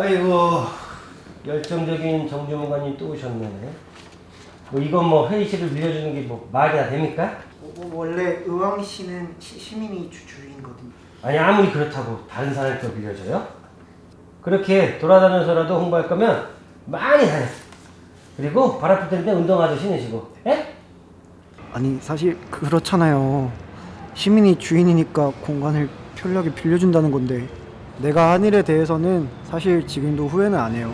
아이고 열정적인 정주문관님 또 오셨네. 뭐 이건 뭐 회의실을 빌려주는 게 뭐 말이나 됩니까? 어, 원래 의왕시는 시, 시민이 주, 주인거든요. 아니 아무리 그렇다고 다른 사람이 또 빌려줘요? 그렇게 돌아다녀서라도 홍보할 거면 많이 다녀. 그리고 발 아플 때는 운동화도 신으시고, 예? 아니 사실 그렇잖아요. 시민이 주인이니까 공간을 편리하게 빌려준다는 건데 내가 한 일에 대해서는 사실 지금도 후회는 안 해요.